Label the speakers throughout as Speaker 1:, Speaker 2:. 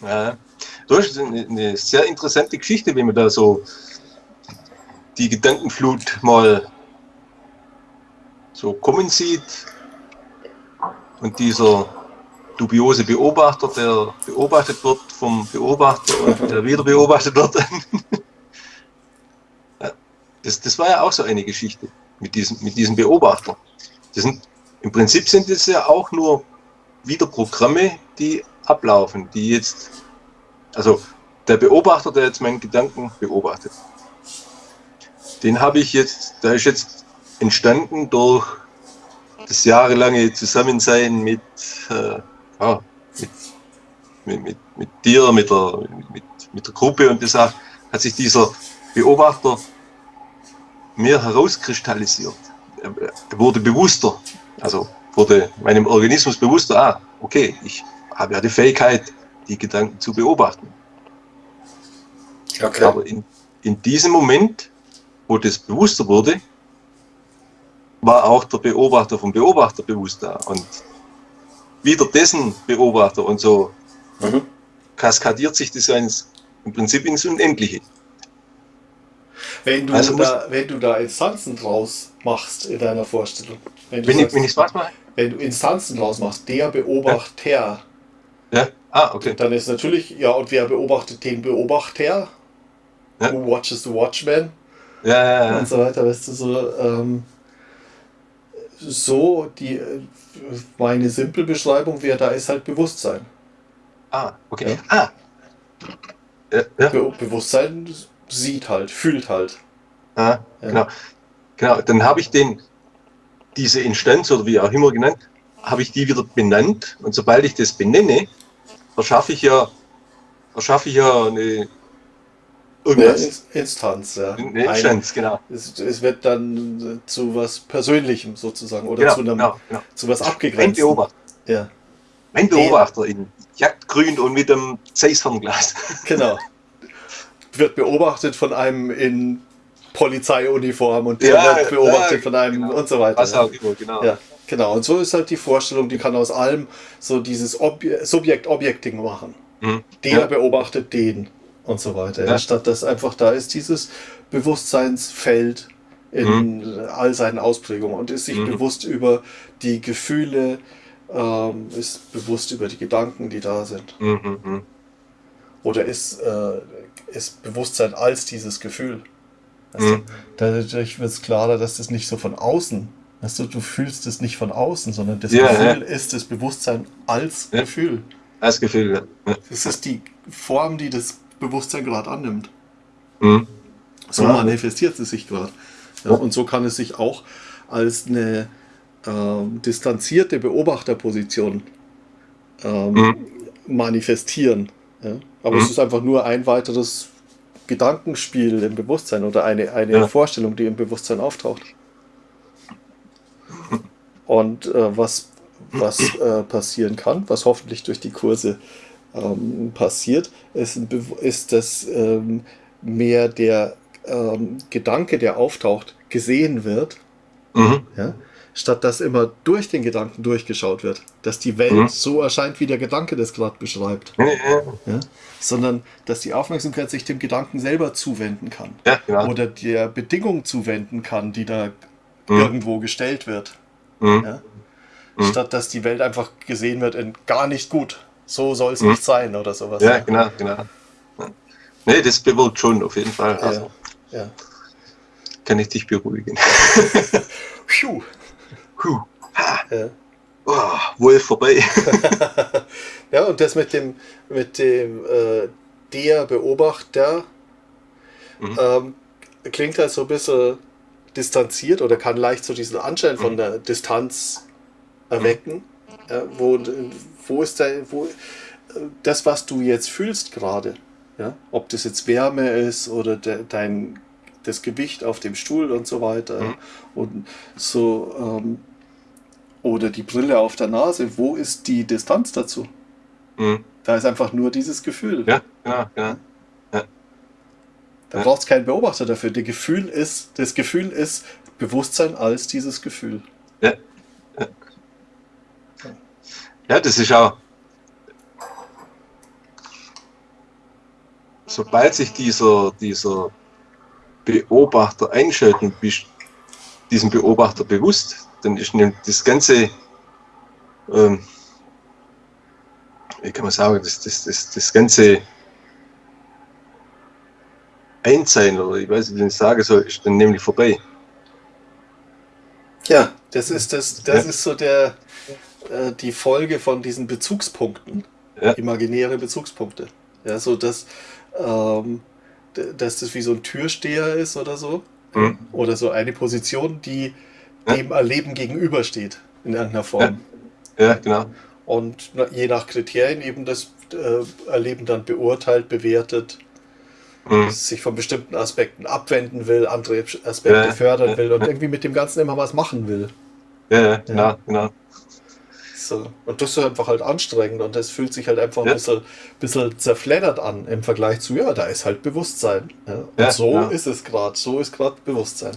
Speaker 1: Ja, das ist eine, sehr interessante Geschichte, wenn man da so die Gedankenflut mal so kommen sieht und dieser dubiose Beobachter, der beobachtet wird vom Beobachter und der wieder beobachtet wird. das, das war ja auch so eine Geschichte mit diesem, mit diesem Beobachter. Das sind, Im Prinzip sind es ja auch nur wieder Programme, die ablaufen, die jetzt, also der Beobachter, der jetzt meinen Gedanken beobachtet, den habe ich jetzt, der ist jetzt entstanden durch das jahrelange Zusammensein mit, äh, ja, mit, mit, mit, dir, mit der, mit, mit der Gruppe und das hat sich dieser Beobachter mehr herauskristallisiert. Er, er wurde bewusster, also wurde meinem Organismus bewusster, ah, okay, ich habe ja die Fähigkeit, die Gedanken zu beobachten. Okay. Aber in, in diesem Moment, wo das bewusster wurde, war auch der Beobachter vom Beobachter bewusst da. Und wieder dessen Beobachter und so mhm. kaskadiert sich das ins, im Prinzip ins Unendliche.
Speaker 2: Wenn du, also da, wenn du da Instanzen draus machst in deiner Vorstellung.
Speaker 1: Wenn, wenn, sagst, ich, wenn ich was mache?
Speaker 2: Wenn du Instanzen draus machst, der Beobachter.
Speaker 1: Ja. Ja. Ah, okay.
Speaker 2: Dann ist natürlich, ja, und wer beobachtet den Beobachter? Ja. Who watches the Watchman?
Speaker 1: Ja, ja, ja.
Speaker 2: Und so weiter, weißt du, so. Ähm, so, die, meine simple Beschreibung wäre, da ist halt Bewusstsein.
Speaker 1: Ah, okay. Ja. Ah.
Speaker 2: Ja. Be Bewusstsein sieht halt, fühlt halt.
Speaker 1: Ah, genau. Genau, dann habe ich den, diese Instanz oder wie auch immer genannt, habe ich die wieder benannt und sobald ich das benenne, verschaffe ich ja, verschaffe ich ja eine
Speaker 2: Irgendwas. Eine Instanz, ja.
Speaker 1: Eine Instanz, genau.
Speaker 2: Es, es, wird dann zu was Persönlichem sozusagen oder genau, zu, einem, genau, genau. zu was abgegrenztem. Mein
Speaker 1: Beobachter. Ja. Mein Beobachter in Jagdgrün und mit einem Zeisternglas.
Speaker 2: Genau. Wird beobachtet von einem in Polizeiuniform und der
Speaker 1: ja,
Speaker 2: wird beobachtet ja, von einem genau. und so weiter.
Speaker 1: Was auch immer, genau.
Speaker 2: Ja, genau. Und so ist halt die Vorstellung, die kann aus allem so dieses Subjekt-Objekt-Ding machen. Mhm. Der beobachtet den und so weiter. Ja. Statt dass einfach da ist dieses Bewusstseinsfeld in mhm. all seinen Ausprägungen und ist sich mhm. bewusst über die Gefühle, ähm, ist bewusst über die Gedanken, die da sind. Mhm. mhm. Oder ist, äh, ist Bewusstsein als dieses Gefühl. Mhm. Dadurch wird es klarer, dass das nicht so von außen, weißt du, du fühlst es nicht von außen, sondern das ja, Gefühl ja. ist das Bewusstsein als ja. Gefühl.
Speaker 1: Als Gefühl, ja.
Speaker 2: Das ist die Form, die das Bewusstsein gerade annimmt. Mhm. So manifestiert es sich gerade. Und so kann es sich auch als eine äh, distanzierte Beobachterposition ähm, mhm. manifestieren. Aber mhm. es ist einfach nur ein weiteres Gedankenspiel im Bewusstsein oder eine, eine. Vorstellung, die im Bewusstsein auftaucht. Und äh, was, was äh, passieren kann, was hoffentlich durch die Kurse ähm, passiert, ist, ist dass ähm, mehr der ähm, Gedanke, der auftaucht, gesehen wird, mhm. ja, statt dass immer durch den Gedanken durchgeschaut wird, dass die Welt mhm. so erscheint, wie der Gedanke das gerade beschreibt. Mhm. Ja, sondern dass die Aufmerksamkeit sich dem Gedanken selber zuwenden kann.
Speaker 1: Ja.
Speaker 2: Oder der Bedingung zuwenden kann, die da mhm. irgendwo gestellt wird. Mhm. Ja? Mhm. Statt dass die Welt einfach gesehen wird in gar nicht gut so soll es mhm. nicht sein oder sowas.
Speaker 1: Ja, ja. genau, genau. Ja. Nee, das bewirkt schon auf jeden Fall. Also,
Speaker 2: ja.
Speaker 1: Kann ich dich beruhigen.
Speaker 2: Puh.
Speaker 1: Puh. Ja. Oh, wohl vorbei.
Speaker 2: ja, und das mit dem, mit dem äh, der Beobachter mhm. ähm, klingt halt so ein bisschen distanziert oder kann leicht so diesen Anschein von mhm. der Distanz erwecken, mhm. ja, wo, wo ist dein, wo, das, was du jetzt fühlst gerade, ja, ob das jetzt Wärme ist oder de, dein, das Gewicht auf dem Stuhl und so weiter mhm. und so, ähm, oder die Brille auf der Nase, wo ist die Distanz dazu? Mhm. Da ist einfach nur dieses Gefühl.
Speaker 1: Ja, ja, ja. ja.
Speaker 2: Da braucht es keinen Beobachter dafür. Das Gefühl ist, das Gefühl ist Bewusstsein als dieses Gefühl.
Speaker 1: Ja. Ja, das ist auch. sobald sich dieser, dieser Beobachter einschaltet und bist diesem Beobachter bewusst, dann ist das ganze, ähm, wie kann man sagen, das, das, das, das ganze Einsein oder ich weiß nicht, wie ich sagen soll, ist dann nämlich vorbei.
Speaker 2: Ja, das ist das, das ja. ist so der äh, die Folge von diesen Bezugspunkten. Ja. Imaginäre Bezugspunkte. Ja, so dass, ähm, dass das wie so ein Türsteher ist oder so. Mhm. Oder so eine Position, die ja. dem Erleben gegenübersteht in irgendeiner Form.
Speaker 1: Ja, ja genau.
Speaker 2: Und je nach Kriterien eben das äh, Erleben dann beurteilt, bewertet, mhm. sich von bestimmten Aspekten abwenden will, andere Aspekte ja, fördern will und irgendwie mit dem Ganzen immer was machen will.
Speaker 1: Ja, genau, genau.
Speaker 2: So. Und das ist einfach halt anstrengend und das fühlt sich halt einfach ja. ein bisschen, bisschen zerfleddert an im Vergleich zu, ja, da ist halt Bewusstsein. Ja. Und ja, so ist es gerade, so ist gerade Bewusstsein.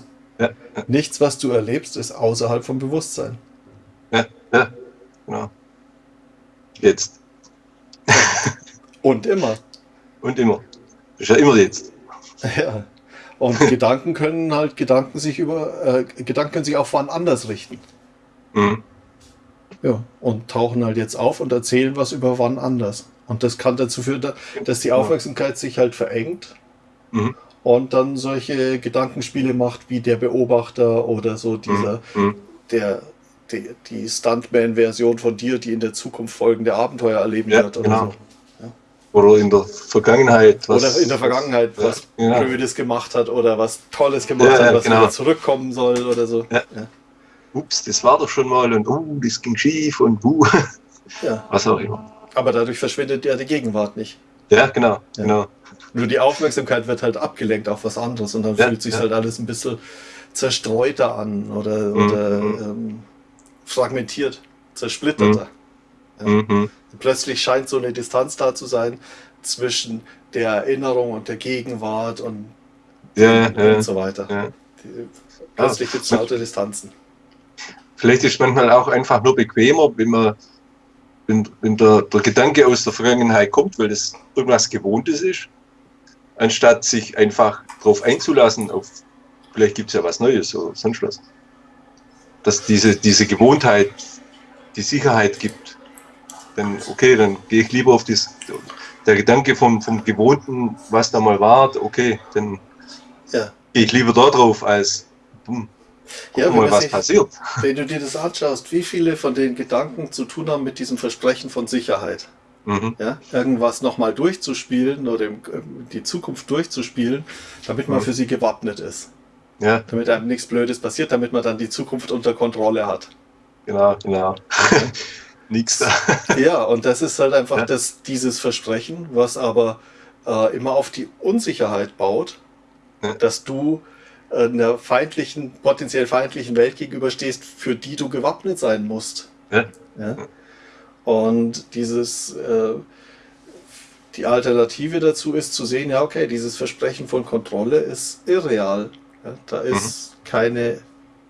Speaker 2: Nichts, was du erlebst, ist außerhalb vom Bewusstsein.
Speaker 1: Ja, ja, genau. Jetzt.
Speaker 2: und immer.
Speaker 1: Und immer. Ist ja immer jetzt.
Speaker 2: Ja. Und Gedanken können halt Gedanken sich über äh, Gedanken können sich auch wann anders richten. Mhm. Ja, und tauchen halt jetzt auf und erzählen was über wann anders. Und das kann dazu führen, dass die Aufmerksamkeit sich halt verengt mhm. und dann solche Gedankenspiele macht wie der Beobachter oder so dieser, mhm. mhm. der, die, die Stuntman-Version von dir, die in der Zukunft folgende Abenteuer erleben ja, wird oder genau. so.
Speaker 1: Oder in der Vergangenheit
Speaker 2: was. Oder in der Vergangenheit was ja, Blödes gemacht hat oder was Tolles gemacht ja, hat, was genau. wieder zurückkommen soll oder so. Ja
Speaker 1: ups, das war doch schon mal und uh, das ging schief und uh, was auch immer.
Speaker 2: Aber dadurch verschwindet ja die Gegenwart nicht.
Speaker 1: Ja, genau, genau.
Speaker 2: Nur die Aufmerksamkeit wird halt abgelenkt auf was anderes und dann fühlt sich halt alles ein bisschen zerstreuter an oder, mhm. oder ähm, fragmentiert, zersplitterter. Mhm. Plötzlich scheint so eine Distanz da zu sein zwischen der Erinnerung und der Gegenwart und, und, und so weiter. Die, plötzlich gibt es lauter Distanzen.
Speaker 1: Vielleicht ist manchmal auch einfach nur bequemer, wenn man wenn, wenn der, der Gedanke aus der Vergangenheit kommt, weil das irgendwas Gewohntes ist, anstatt sich einfach darauf einzulassen, auf vielleicht gibt es ja was Neues oder sonst was. Dass diese, diese Gewohnheit die Sicherheit gibt. Dann, okay, dann gehe ich lieber auf das, der Gedanke vom, vom Gewohnten, was da mal war, okay, dann ja. gehe ich lieber da drauf, als, hm, ja, mal, was
Speaker 2: ich,
Speaker 1: passiert.
Speaker 2: Wenn du dir das anschaust, wie viele von den Gedanken zu tun haben mit diesem Versprechen von Sicherheit. Mhm. Ja, irgendwas nochmal durchzuspielen oder die Zukunft durchzuspielen, damit man mhm. für sie gewappnet ist. Ja. Damit einem nichts Blödes passiert, damit man dann die Zukunft unter Kontrolle hat.
Speaker 1: Genau, genau. nichts da.
Speaker 2: Ja, und das ist halt einfach ja. das, dieses Versprechen, was aber äh, immer auf die Unsicherheit baut, ja. dass du einer feindlichen, potenziell feindlichen Welt gegenüberstehst, für die du gewappnet sein musst. Ja. ja? Und dieses, äh, die Alternative dazu ist zu sehen, ja, okay, dieses Versprechen von Kontrolle ist irreal. Da ist mhm. keine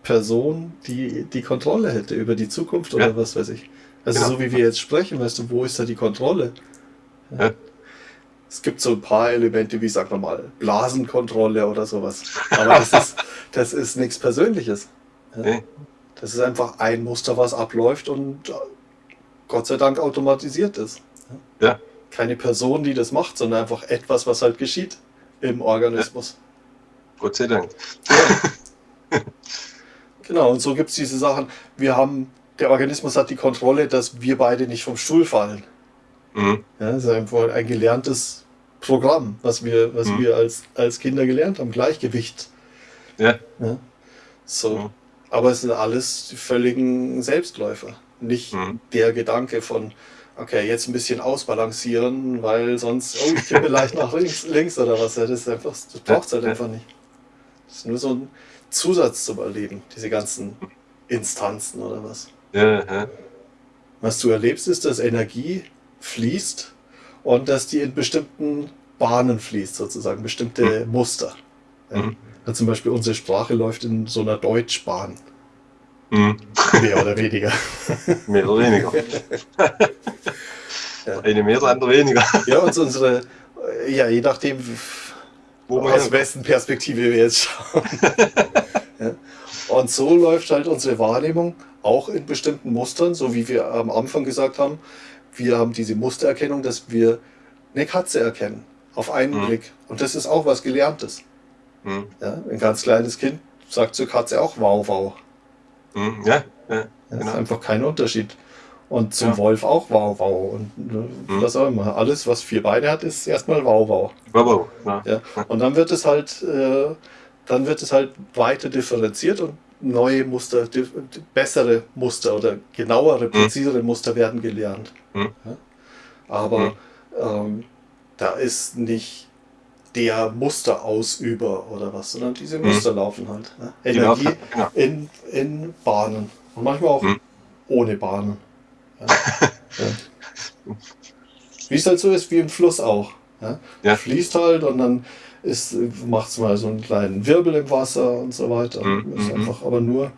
Speaker 2: Person, die die Kontrolle hätte über die Zukunft oder was weiß ich. Also genau. so wie wir jetzt sprechen, weißt du, wo ist da die Kontrolle? Ja es gibt so ein paar Elemente wie, sagen wir mal, Blasenkontrolle oder sowas. Aber das ist, das ist nichts Persönliches. Ja. Das ist einfach ein Muster, was abläuft und äh, Gott sei Dank automatisiert ist. Ja. Keine Person, die das macht, sondern einfach etwas, was halt geschieht im Organismus.
Speaker 1: Gott sei Dank.
Speaker 2: Genau, und so gibt es diese Sachen. Wir haben, der Organismus hat die Kontrolle, dass wir beide nicht vom Stuhl fallen. Mhm. Ja, das ist einfach ein gelerntes Programm, was wir, was mhm. wir als, als Kinder gelernt haben, Gleichgewicht. Ja. ja. So. Mhm. Aber es sind alles die völligen Selbstläufer. Nicht mhm. der Gedanke von, okay, jetzt ein bisschen ausbalancieren, weil sonst, oh, ich tippe leicht nach links, links oder was. Das, ist einfach, das braucht es halt einfach nicht. Das ist nur so ein Zusatz zum Erleben, diese ganzen Instanzen oder was. Was du erlebst, ist, dass Energie fließt und dass die in bestimmten Bahnen fließt, sozusagen, bestimmte mhm. Muster. Ja. Mhm. Ja, zum Beispiel unsere Sprache läuft in so einer Deutschbahn. Mhm. Mehr oder weniger.
Speaker 1: Mehr oder weniger. ja. Eine mehr, andere weniger.
Speaker 2: ja, und unsere, Ja, je nachdem, Wo aus wessen Perspektive wir jetzt schauen. Und so läuft halt unsere Wahrnehmung auch in bestimmten Mustern, so wie wir am Anfang gesagt haben. Wir haben diese Mustererkennung, dass wir eine Katze erkennen, auf einen mhm. Blick. Und das ist auch was Gelerntes. Mhm. Ja, ein ganz kleines Kind sagt zur Katze auch wow, wow.
Speaker 1: Mhm. Ja, ja,
Speaker 2: das genau. ist einfach kein Unterschied. Und zum ja. Wolf auch wow, wow. Und ne, mhm. was auch immer. Alles, was vier Beine hat, ist erstmal wow, wow.
Speaker 1: Wow, wow.
Speaker 2: Ja. ja. Und dann wird es halt, äh, dann wird es halt weiter differenziert und neue Muster, bessere Muster oder genauere, mhm. präzisere mhm. Muster werden gelernt. Mhm. Ja? Aber mhm. ähm, da ist nicht der Musterausüber oder was, sondern diese mhm. Muster laufen halt. Ne? Energie genau. genau. in, in Bahnen und manchmal auch mhm. ohne Bahnen. Ja? ja. Wie es halt so ist, wie im Fluss auch. Ja? ja. Fließt halt und dann macht es mal so einen kleinen Wirbel im Wasser und so weiter. Mhm. Ist mhm. einfach aber nur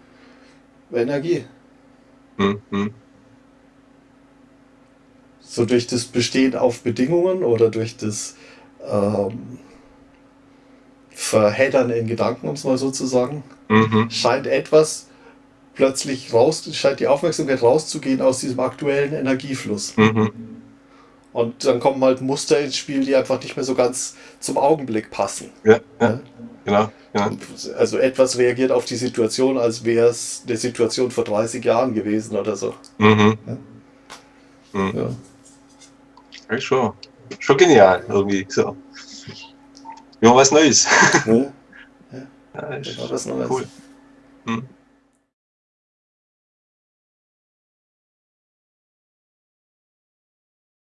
Speaker 2: Energie. Mhm. So durch das Bestehen auf Bedingungen oder durch das ähm, Verheddern in Gedanken, um es mal so zu sagen, mhm. scheint etwas plötzlich raus, scheint die Aufmerksamkeit rauszugehen aus diesem aktuellen Energiefluss. Mhm. Und dann kommen halt Muster ins Spiel, die einfach nicht mehr so ganz zum Augenblick passen.
Speaker 1: Ja, ja. Genau, genau.
Speaker 2: Also etwas reagiert auf die Situation, als wäre es eine Situation vor 30 Jahren gewesen oder so. Mhm. Ja.
Speaker 1: Mhm. Ja. ja. schon, schon genial irgendwie. So. Immer was Neues. Ja,
Speaker 2: ja. ja was Neues. Cool. Mhm.